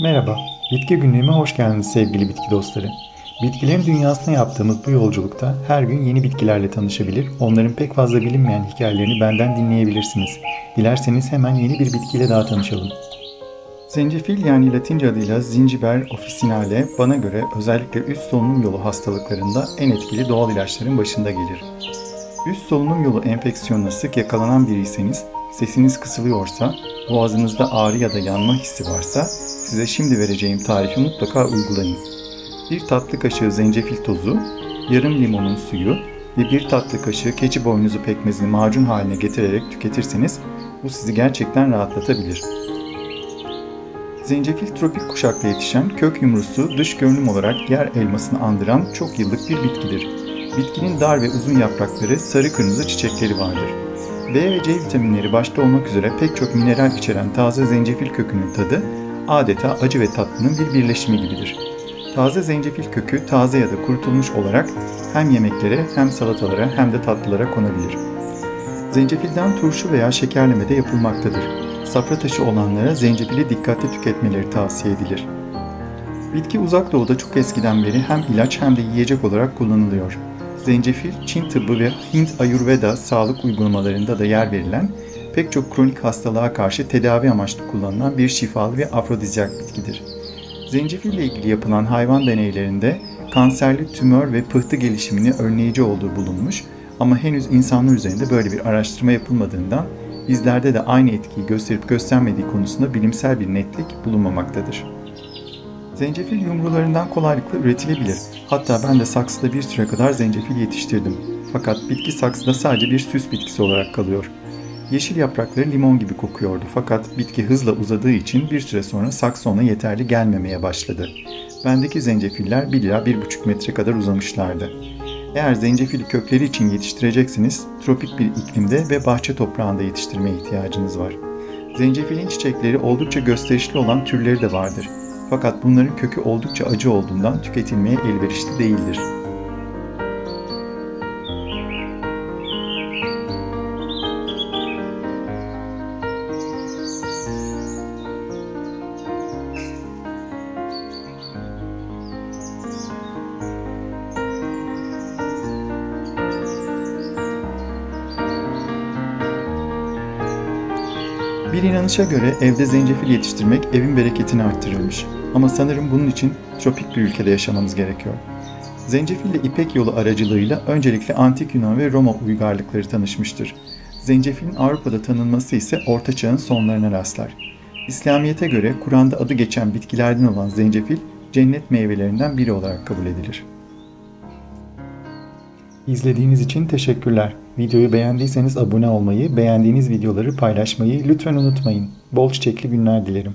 Merhaba, bitki günlüğüme hoş geldiniz sevgili bitki dostları. Bitkilerin dünyasına yaptığımız bu yolculukta her gün yeni bitkilerle tanışabilir, onların pek fazla bilinmeyen hikayelerini benden dinleyebilirsiniz. Dilerseniz hemen yeni bir bitkiyle daha tanışalım. Zencefil yani Latince adıyla Zingiber officinale bana göre özellikle üst solunum yolu hastalıklarında en etkili doğal ilaçların başında gelir. Üst solunum yolu enfeksiyonuna sık yakalanan biriyseniz, sesiniz kısılıyorsa, boğazınızda ağrı ya da yanma hissi varsa size şimdi vereceğim tarifi mutlaka uygulayın. Bir tatlı kaşığı zencefil tozu, yarım limonun suyu ve bir tatlı kaşığı keçi boynuzu pekmezini macun haline getirerek tüketirseniz bu sizi gerçekten rahatlatabilir. Zencefil tropik kuşakta yetişen kök yumrusu dış görünüm olarak yer elmasını andıran çok yıllık bir bitkidir. Bitkinin dar ve uzun yaprakları sarı kırmızı çiçekleri vardır. B ve C vitaminleri başta olmak üzere pek çok mineral içeren taze zencefil kökünün tadı adeta acı ve tatlının bir birleşimi gibidir. Taze zencefil kökü taze ya da kurutulmuş olarak hem yemeklere hem salatalara hem de tatlılara konabilir. Zencefilden turşu veya şekerleme de yapılmaktadır. Safra taşı olanlara zencefili dikkatli tüketmeleri tavsiye edilir. Bitki uzak doğuda çok eskiden beri hem ilaç hem de yiyecek olarak kullanılıyor. Zencefil, Çin tıbbı ve Hint Ayurveda sağlık uygulamalarında da yer verilen pek çok kronik hastalığa karşı tedavi amaçlı kullanılan bir şifalı ve afrodizyak bitkidir. Zencefil ile ilgili yapılan hayvan deneylerinde kanserli tümör ve pıhtı gelişimini önleyici olduğu bulunmuş ama henüz insanlar üzerinde böyle bir araştırma yapılmadığından bizlerde de aynı etkiyi gösterip göstermediği konusunda bilimsel bir netlik bulunmamaktadır. Zencefil yumrularından kolaylıkla üretilebilir. Hatta ben de saksıda bir süre kadar zencefil yetiştirdim. Fakat bitki saksıda sadece bir süs bitkisi olarak kalıyor. Yeşil yaprakları limon gibi kokuyordu fakat bitki hızla uzadığı için bir süre sonra saksı ona yeterli gelmemeye başladı. Bendeki zencefiller 1 ila 1,5 metre kadar uzamışlardı. Eğer zencefili kökleri için yetiştirecekseniz tropik bir iklimde ve bahçe toprağında yetiştirmeye ihtiyacınız var. Zencefilin çiçekleri oldukça gösterişli olan türleri de vardır. Fakat bunların kökü oldukça acı olduğundan tüketilmeye elverişli değildir. Bir inanışa göre evde zencefil yetiştirmek evin bereketini arttırırmış. Ama sanırım bunun için tropik bir ülkede yaşamamız gerekiyor. Zencefille İpek yolu aracılığıyla öncelikle Antik Yunan ve Roma uygarlıkları tanışmıştır. Zencefilin Avrupa'da tanınması ise Orta Çağ'ın sonlarına rastlar. İslamiyet'e göre Kur'an'da adı geçen bitkilerden olan zencefil cennet meyvelerinden biri olarak kabul edilir. İzlediğiniz için teşekkürler. Videoyu beğendiyseniz abone olmayı, beğendiğiniz videoları paylaşmayı lütfen unutmayın. Bol çiçekli günler dilerim.